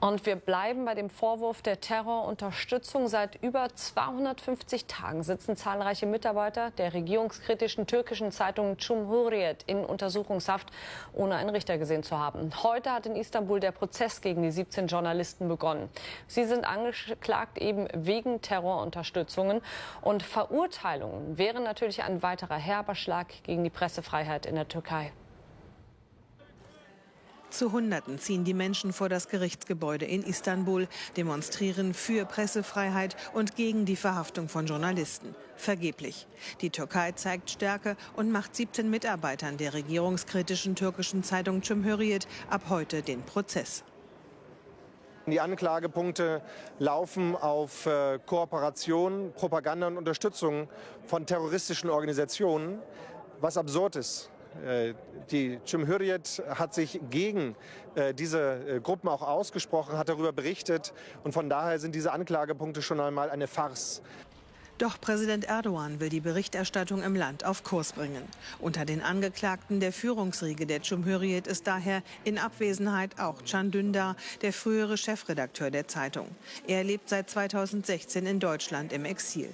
Und wir bleiben bei dem Vorwurf der Terrorunterstützung. Seit über 250 Tagen sitzen zahlreiche Mitarbeiter der regierungskritischen türkischen Zeitung Cumhuriyet in Untersuchungshaft, ohne einen Richter gesehen zu haben. Heute hat in Istanbul der Prozess gegen die 17 Journalisten begonnen. Sie sind angeklagt eben wegen Terrorunterstützungen. Und Verurteilungen wären natürlich ein weiterer herber Schlag gegen die Pressefreiheit in der Türkei. Zu Hunderten ziehen die Menschen vor das Gerichtsgebäude in Istanbul, demonstrieren für Pressefreiheit und gegen die Verhaftung von Journalisten. Vergeblich. Die Türkei zeigt Stärke und macht 17 Mitarbeitern der regierungskritischen türkischen Zeitung Cumhuriyet ab heute den Prozess. Die Anklagepunkte laufen auf äh, Kooperation, Propaganda und Unterstützung von terroristischen Organisationen, was absurd ist. Äh, die Cumhuriyet hat sich gegen äh, diese äh, Gruppen auch ausgesprochen, hat darüber berichtet. Und von daher sind diese Anklagepunkte schon einmal eine Farce. Doch Präsident Erdogan will die Berichterstattung im Land auf Kurs bringen. Unter den Angeklagten der Führungsriege der Cumhuriyet ist daher in Abwesenheit auch Can Dündar, der frühere Chefredakteur der Zeitung. Er lebt seit 2016 in Deutschland im Exil.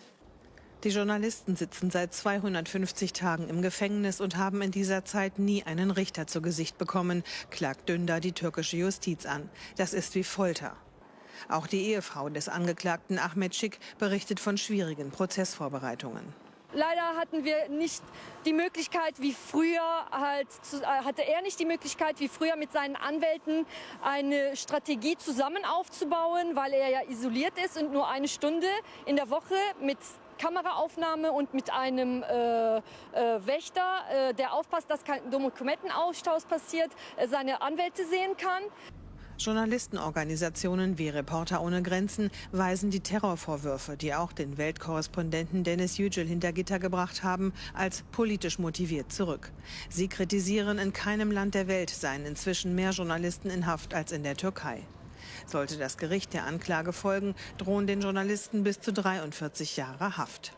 Die Journalisten sitzen seit 250 Tagen im Gefängnis und haben in dieser Zeit nie einen Richter zu Gesicht bekommen, klagt Dündar die türkische Justiz an. Das ist wie Folter. Auch die Ehefrau des Angeklagten Ahmed Schick berichtet von schwierigen Prozessvorbereitungen. Leider hatten wir nicht die Möglichkeit, wie früher halt, äh, hatte er nicht die Möglichkeit, wie früher mit seinen Anwälten eine Strategie zusammen aufzubauen, weil er ja isoliert ist und nur eine Stunde in der Woche mit Kameraaufnahme und mit einem äh, äh, Wächter, äh, der aufpasst, dass kein Dokumentenaustausch passiert, äh, seine Anwälte sehen kann. Journalistenorganisationen wie Reporter ohne Grenzen weisen die Terrorvorwürfe, die auch den Weltkorrespondenten Dennis Yücel hinter Gitter gebracht haben, als politisch motiviert zurück. Sie kritisieren, in keinem Land der Welt seien inzwischen mehr Journalisten in Haft als in der Türkei. Sollte das Gericht der Anklage folgen, drohen den Journalisten bis zu 43 Jahre Haft.